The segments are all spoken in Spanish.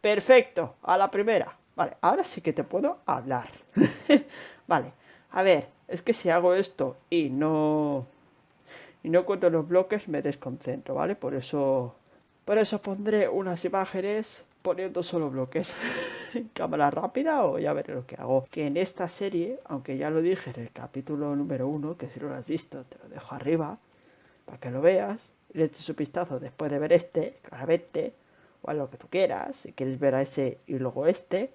Perfecto, a la primera. Vale, ahora sí que te puedo hablar. vale, a ver, es que si hago esto y no... Y no cuento los bloques me desconcentro, ¿vale? Por eso... Por eso pondré unas imágenes poniendo solo bloques en cámara rápida o ya veré lo que hago. Que en esta serie, aunque ya lo dije en el capítulo número uno, que si lo has visto te lo dejo arriba, para que lo veas, le eches un vistazo después de ver este, claramente, o a lo que tú quieras, si quieres ver a ese y luego este,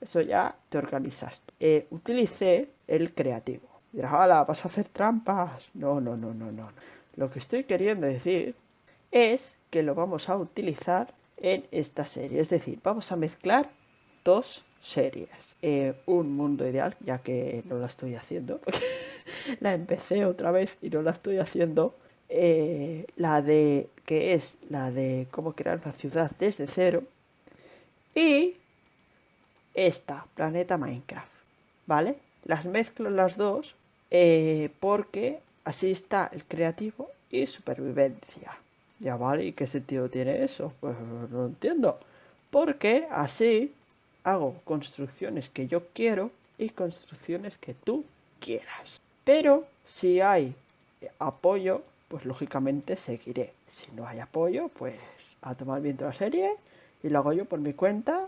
eso ya te organizas. Eh, utilicé el creativo. Dirás, hola, ¿vas a hacer trampas? No, no, no, no, no. Lo que estoy queriendo decir es que lo vamos a utilizar en esta serie. Es decir, vamos a mezclar dos series. Eh, un mundo ideal, ya que no la estoy haciendo. la empecé otra vez y no la estoy haciendo. Eh, la de que es la de cómo crear una ciudad desde cero. Y esta planeta Minecraft vale las mezclo las dos eh, porque así está el creativo y supervivencia. Ya vale y qué sentido tiene eso pues no entiendo. Porque así hago construcciones que yo quiero y construcciones que tú quieras. Pero si hay apoyo pues lógicamente seguiré. Si no hay apoyo, pues a tomar viento la serie y lo hago yo por mi cuenta.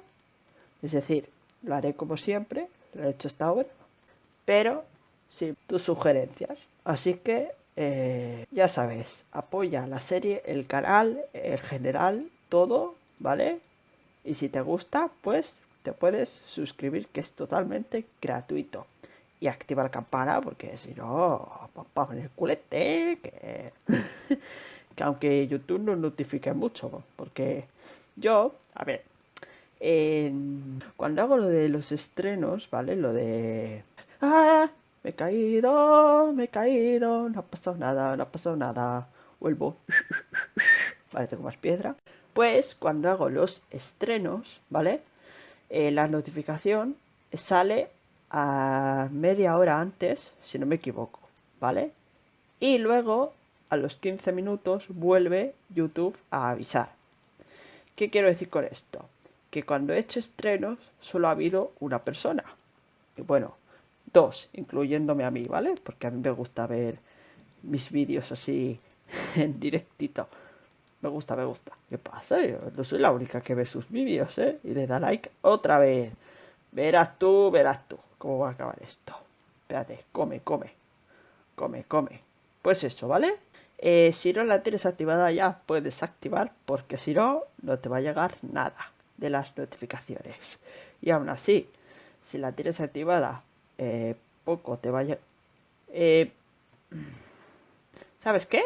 Es decir, lo haré como siempre, lo he hecho hasta ahora, pero sin tus sugerencias. Así que eh, ya sabes, apoya la serie, el canal, en general, todo, ¿vale? Y si te gusta, pues te puedes suscribir, que es totalmente gratuito y activa la campana porque si no, papá en el culete, que, que aunque YouTube no notifique mucho, porque yo, a ver, cuando hago lo de los estrenos, ¿vale? Lo de... ¡Ah! Me he caído, me he caído, no ha pasado nada, no ha pasado nada. Vuelvo. Vale, tengo más piedra. Pues cuando hago los estrenos, ¿vale? Eh, la notificación sale a media hora antes, si no me equivoco, ¿vale? Y luego, a los 15 minutos, vuelve YouTube a avisar. ¿Qué quiero decir con esto? Que cuando he hecho estrenos, solo ha habido una persona. Y bueno, dos, incluyéndome a mí, ¿vale? Porque a mí me gusta ver mis vídeos así en directito. Me gusta, me gusta. ¿Qué pasa? Yo no soy la única que ve sus vídeos, ¿eh? Y le da like otra vez. Verás tú, verás tú. ¿Cómo va a acabar esto? Espérate, come, come. Come, come. Pues eso, ¿vale? Eh, si no la tienes activada ya, puedes activar, porque si no, no te va a llegar nada de las notificaciones. Y aún así, si la tienes activada, eh, poco te va a llegar... Eh, ¿Sabes qué?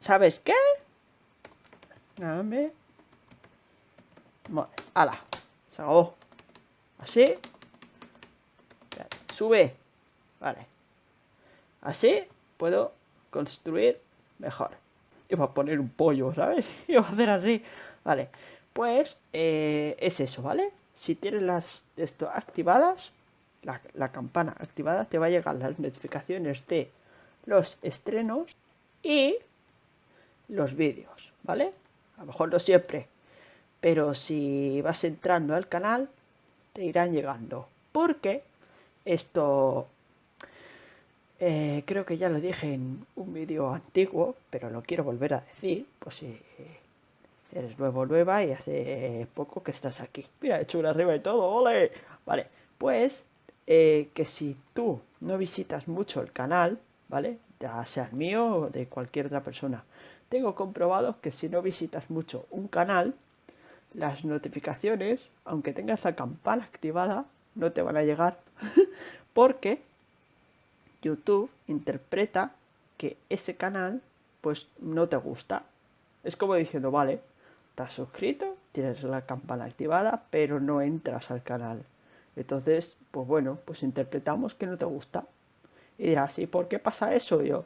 ¿Sabes qué? Dame ala, se acabó. Así. Sube. Vale. Así puedo construir mejor. Iba a poner un pollo, ¿sabes? Iba a hacer así. Vale. Pues eh, es eso, ¿vale? Si tienes las esto activadas, la, la campana activada, te va a llegar las notificaciones de los estrenos y los vídeos, ¿vale? A lo mejor no siempre, pero si vas entrando al canal te irán llegando. Porque esto eh, creo que ya lo dije en un vídeo antiguo pero lo quiero volver a decir pues si eres nuevo nueva y hace poco que estás aquí. Mira he hecho una arriba y todo ole. Vale pues eh, que si tú no visitas mucho el canal vale ya sea el mío o de cualquier otra persona tengo comprobado que si no visitas mucho un canal las notificaciones, aunque tengas la campana activada, no te van a llegar porque YouTube interpreta que ese canal pues no te gusta. Es como diciendo, vale, estás suscrito, tienes la campana activada, pero no entras al canal. Entonces, pues bueno, pues interpretamos que no te gusta. Y dirás, ¿y por qué pasa eso? yo,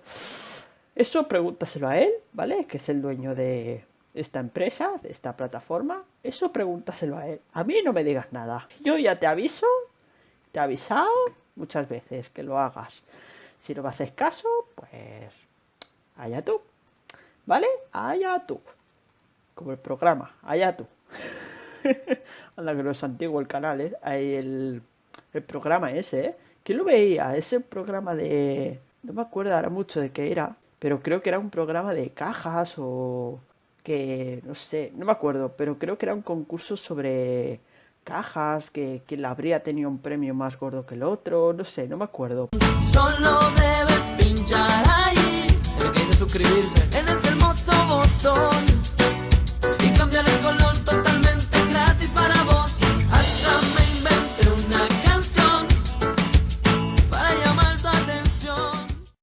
eso pregúntaselo a él, ¿vale? Que es el dueño de, esta empresa, de esta plataforma, eso pregúntaselo a él. A mí no me digas nada. Yo ya te aviso, te he avisado muchas veces que lo hagas. Si no me haces caso, pues allá tú. ¿Vale? Allá tú. Como el programa, allá tú. Anda que no es antiguo el canal, ¿eh? El, el programa ese, ¿eh? ¿Quién lo veía? Ese programa de... No me acuerdo ahora mucho de qué era, pero creo que era un programa de cajas o que, no sé, no me acuerdo, pero creo que era un concurso sobre cajas, que quien la habría tenido un premio más gordo que el otro, no sé, no me acuerdo. Solo debes pinchar ahí, suscribirse en hermoso botón.